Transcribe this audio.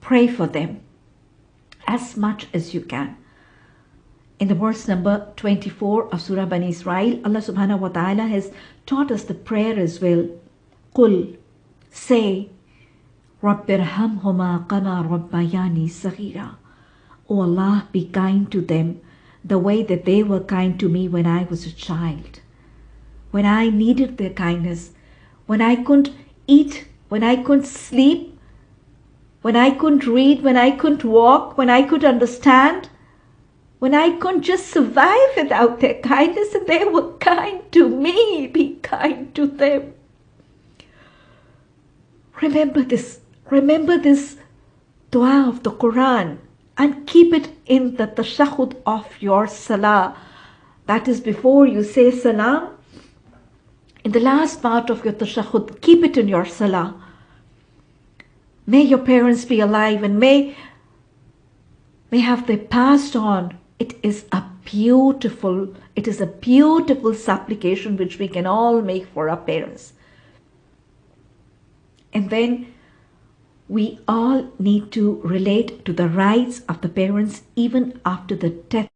pray for them as much as you can. In the verse number 24 of Surah Bani Israel, Allah subhanahu wa ta'ala has taught us the prayer as well. Qul, say, Rabbirhamhuma kama rabbayani saghira. O Allah, be kind to them the way that they were kind to me when I was a child. When I needed their kindness, when I couldn't eat, when I couldn't sleep, when I couldn't read, when I couldn't walk, when I could understand, when I couldn't just survive without their kindness and they were kind to me, be kind to them. Remember this, remember this dua of the Quran and keep it in the tashahud of your salah. That is before you say salam. In the last part of your tashahud, keep it in your salah. May your parents be alive and may, may have they passed on. It is a beautiful, it is a beautiful supplication which we can all make for our parents. And then we all need to relate to the rights of the parents even after the death